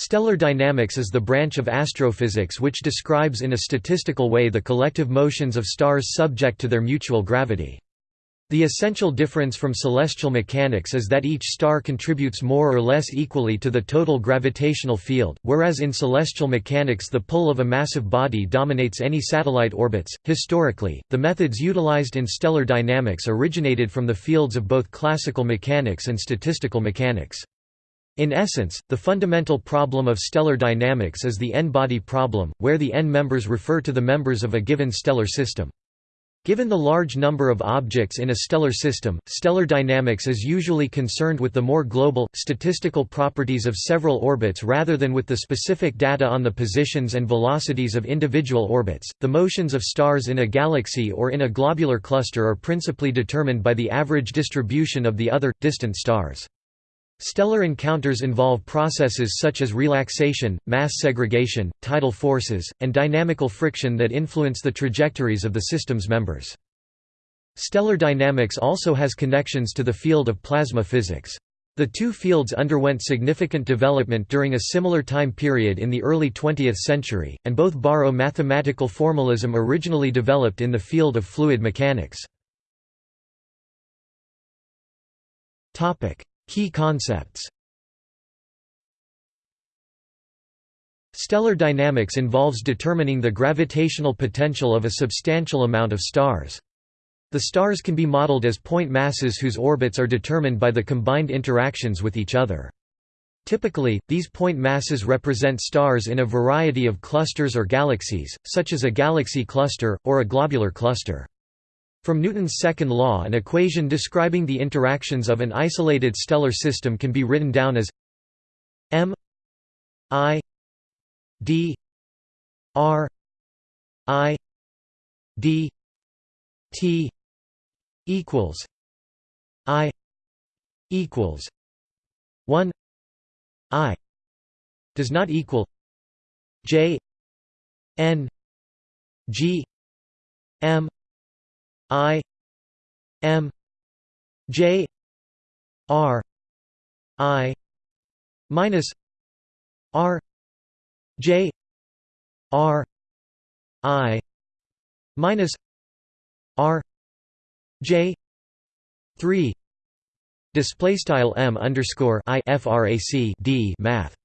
Stellar dynamics is the branch of astrophysics which describes in a statistical way the collective motions of stars subject to their mutual gravity. The essential difference from celestial mechanics is that each star contributes more or less equally to the total gravitational field, whereas in celestial mechanics the pull of a massive body dominates any satellite orbits. Historically, the methods utilized in stellar dynamics originated from the fields of both classical mechanics and statistical mechanics. In essence, the fundamental problem of stellar dynamics is the n-body problem, where the n members refer to the members of a given stellar system. Given the large number of objects in a stellar system, stellar dynamics is usually concerned with the more global, statistical properties of several orbits rather than with the specific data on the positions and velocities of individual orbits. The motions of stars in a galaxy or in a globular cluster are principally determined by the average distribution of the other, distant stars. Stellar encounters involve processes such as relaxation, mass segregation, tidal forces, and dynamical friction that influence the trajectories of the system's members. Stellar dynamics also has connections to the field of plasma physics. The two fields underwent significant development during a similar time period in the early 20th century, and both borrow mathematical formalism originally developed in the field of fluid mechanics. Key concepts Stellar dynamics involves determining the gravitational potential of a substantial amount of stars. The stars can be modeled as point masses whose orbits are determined by the combined interactions with each other. Typically, these point masses represent stars in a variety of clusters or galaxies, such as a galaxy cluster, or a globular cluster. From Newton's second law an equation describing the interactions of an isolated stellar system can be written down as m i d r i d t equals i equals 1 i does not equal j n g m I M J R I minus R J R I minus R J three. Display style m underscore i frac d math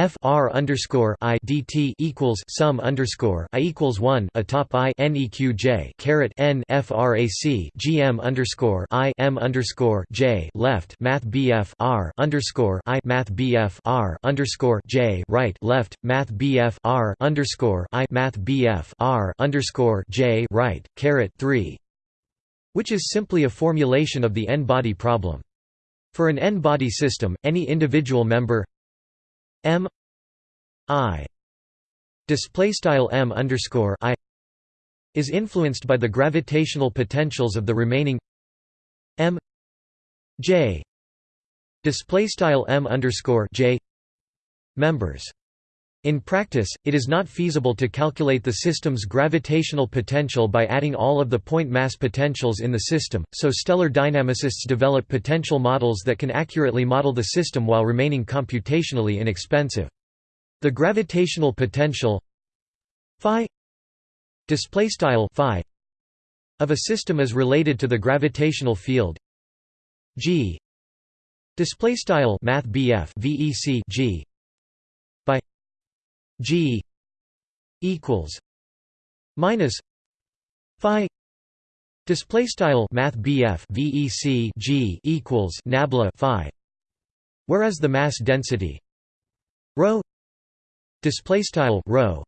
f r underscore i dt equals sum underscore i equals one atop i neq j caret n underscore i m underscore j left math bf r underscore i math bf r underscore j right left math bf r underscore i math bf r underscore j right caret three, which is simply a formulation of the n-body problem. For an n-body system, any individual member M I display style M underscore I is influenced by the gravitational potentials of the remaining M J display style M underscore J members. In practice, it is not feasible to calculate the system's gravitational potential by adding all of the point mass potentials in the system, so stellar dynamicists develop potential models that can accurately model the system while remaining computationally inexpensive. The gravitational potential phi display style phi of a system is related to the gravitational field g display style math vec g G equals minus Phi display style Math BF VEC G equals nabla Phi whereas the mass density rho display style rho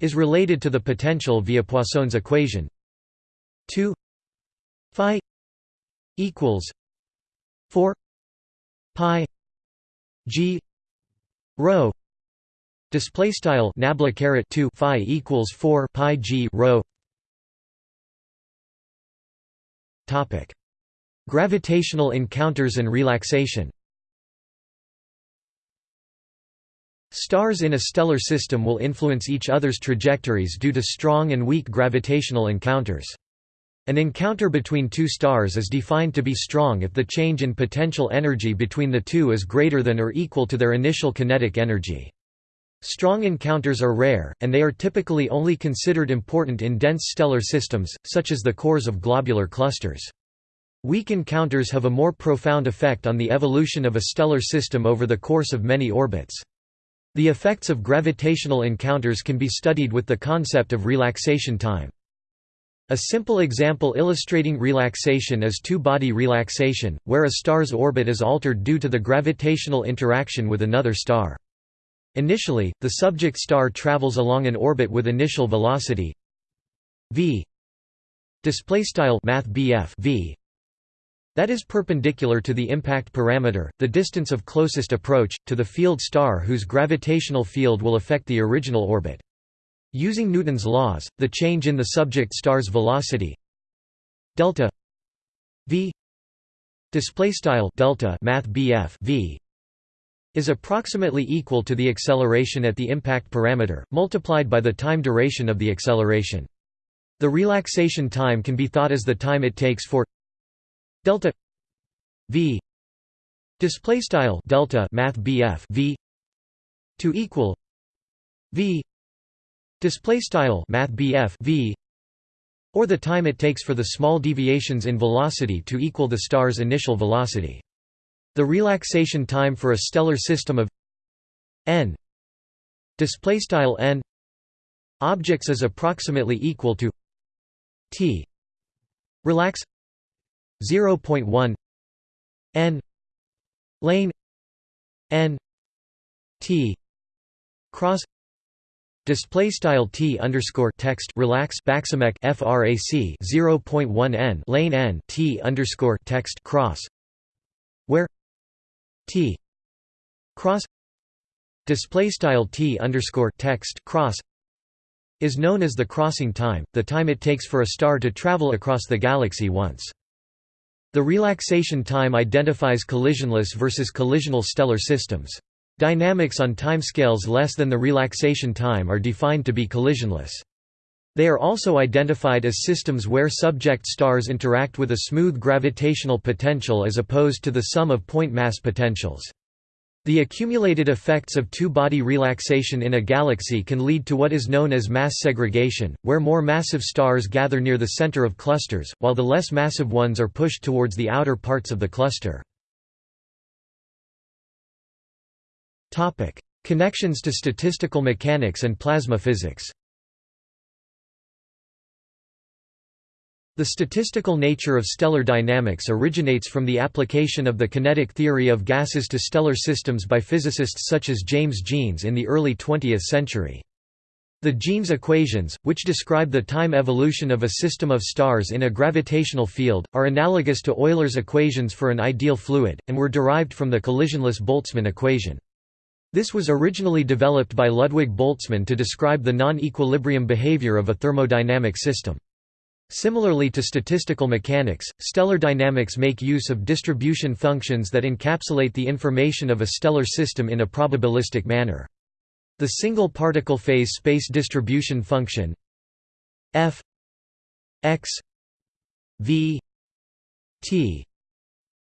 is related to the potential via Poisson's equation 2 Phi equals 4 pi G rho Display style nabla caret two phi equals four pi g rho. Topic: Gravitational encounters and relaxation. Stars in a stellar system will influence each other's trajectories due to strong and weak gravitational encounters. An encounter between two stars is defined to be strong if the change in potential energy between the two is greater than or equal to their initial kinetic energy. Strong encounters are rare, and they are typically only considered important in dense stellar systems, such as the cores of globular clusters. Weak encounters have a more profound effect on the evolution of a stellar system over the course of many orbits. The effects of gravitational encounters can be studied with the concept of relaxation time. A simple example illustrating relaxation is two-body relaxation, where a star's orbit is altered due to the gravitational interaction with another star. Initially, the subject star travels along an orbit with initial velocity v v that is perpendicular to the impact parameter, the distance of closest approach, to the field star whose gravitational field will affect the original orbit. Using Newton's laws, the change in the subject star's velocity delta v delta math v is approximately equal to the acceleration at the impact parameter, multiplied by the time duration of the acceleration. The relaxation time can be thought as the time it takes for delta v display style delta math v to equal v display style math v or the time it takes for the small deviations in velocity to equal the star's initial velocity the relaxation time for a stellar system of n n objects is approximately equal to t relax 0.1 n lane n t cross display style t underscore text relax frac frac 0.1 n lane n t underscore text cross where T cross display style T underscore text cross is known as the crossing time, the time it takes for a star to travel across the galaxy once. The relaxation time identifies collisionless versus collisional stellar systems. Dynamics on timescales less than the relaxation time are defined to be collisionless. They are also identified as systems where subject stars interact with a smooth gravitational potential as opposed to the sum of point mass potentials. The accumulated effects of two-body relaxation in a galaxy can lead to what is known as mass segregation, where more massive stars gather near the center of clusters, while the less massive ones are pushed towards the outer parts of the cluster. Connections to statistical mechanics and plasma physics The statistical nature of stellar dynamics originates from the application of the kinetic theory of gases to stellar systems by physicists such as James Jeans in the early 20th century. The Jeans equations, which describe the time evolution of a system of stars in a gravitational field, are analogous to Euler's equations for an ideal fluid, and were derived from the collisionless Boltzmann equation. This was originally developed by Ludwig Boltzmann to describe the non-equilibrium behavior of a thermodynamic system. Similarly to statistical mechanics, stellar dynamics make use of distribution functions that encapsulate the information of a stellar system in a probabilistic manner. The single particle phase space distribution function f x v t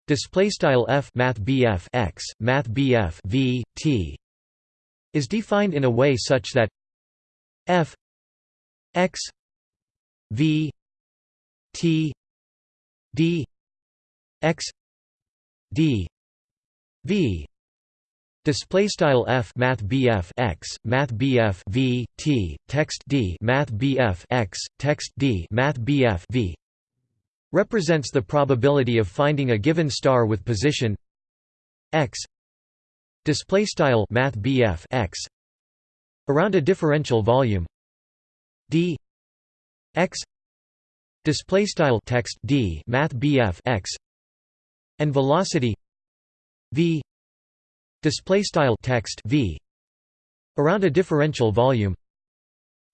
display style f math bf x math bf v t is defined in a way such that f x v T D X D V. Display style f math bf x math bf v t text d math bf x text d math bf v. Represents the probability of finding a given star with position x. Display style math bf x. Around a differential volume d. X display style text d math bf x and velocity v display style text v around a differential volume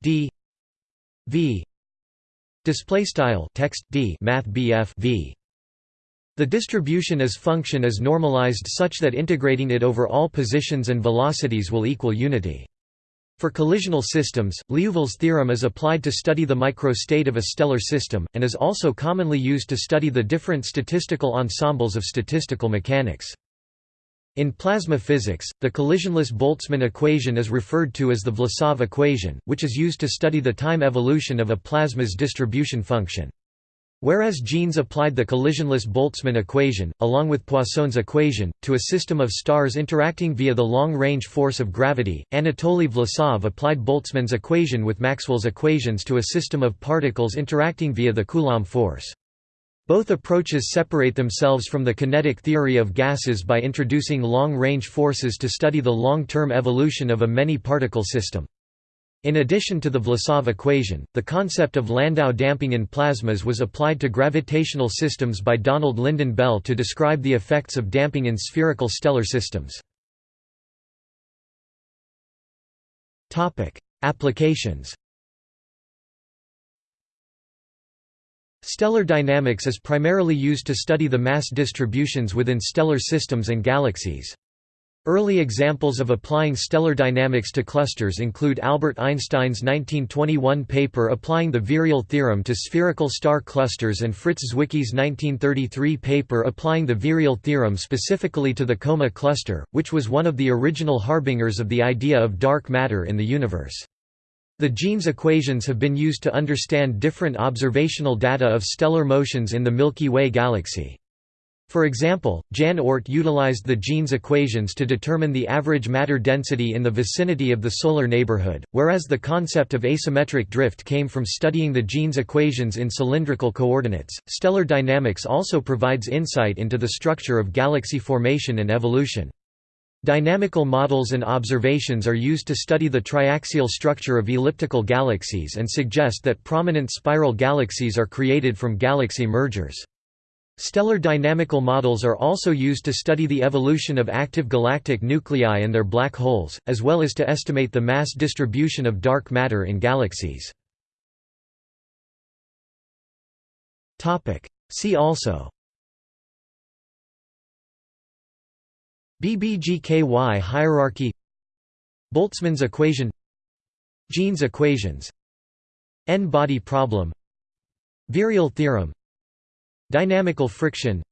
d v display style text d math bf v. The distribution as function is normalized such that integrating it over all positions and velocities will equal unity For collisional systems, Liouville's theorem is applied to study the microstate of a stellar system, and is also commonly used to study the different statistical ensembles of statistical mechanics. In plasma physics, the collisionless Boltzmann equation is referred to as the Vlasov equation, which is used to study the time evolution of a plasma's distribution function. Whereas Jeans applied the collisionless Boltzmann equation, along with Poisson's equation, to a system of stars interacting via the long-range force of gravity, Anatoly Vlasov applied Boltzmann's equation with Maxwell's equations to a system of particles interacting via the Coulomb force. Both approaches separate themselves from the kinetic theory of gases by introducing long-range forces to study the long-term evolution of a many-particle system. In addition to the Vlasov equation, the concept of Landau damping in plasmas was applied to gravitational systems by Donald Lynden Bell to describe the effects of damping in spherical stellar systems. Applications Stellar dynamics is primarily used to study the mass distributions within stellar systems and galaxies. Early examples of applying stellar dynamics to clusters include Albert Einstein's 1921 paper applying the virial theorem to spherical star clusters and Fritz Zwicky's 1933 paper applying the virial theorem specifically to the Coma cluster, which was one of the original harbingers of the idea of dark matter in the universe. The Jeans equations have been used to understand different observational data of stellar motions in the Milky Way galaxy. For example, Jan Oort utilized the Jeans equations to determine the average matter density in the vicinity of the solar neighborhood, whereas the concept of asymmetric drift came from studying the Jeans equations in cylindrical coordinates. Stellar dynamics also provides insight into the structure of galaxy formation and evolution. Dynamical models and observations are used to study the triaxial structure of elliptical galaxies and suggest that prominent spiral galaxies are created from galaxy mergers. Stellar dynamical models are also used to study the evolution of active galactic nuclei and their black holes, as well as to estimate the mass distribution of dark matter in galaxies. See also BBGKY hierarchy Boltzmann's equation Jeans equations N-body problem Virial theorem Dynamical friction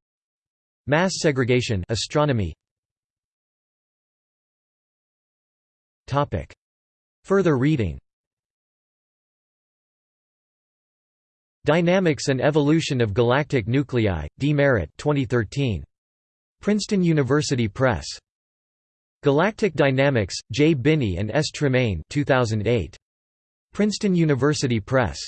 Mass segregation astronomy Topic Further reading Dynamics and Evolution of Galactic Nuclei, D. Merritt 2013. Princeton University Press. Galactic Dynamics, J. Binney and S. Tremaine 2008. Princeton University Press.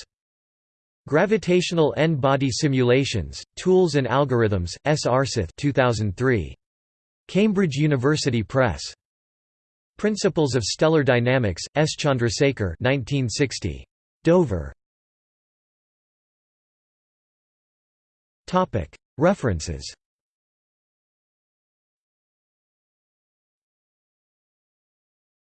Gravitational N-body Simulations, Tools and Algorithms, S. Aarseth 2003. Cambridge University Press. Principles of Stellar Dynamics, S. Chandrasekhar 1960. Dover. References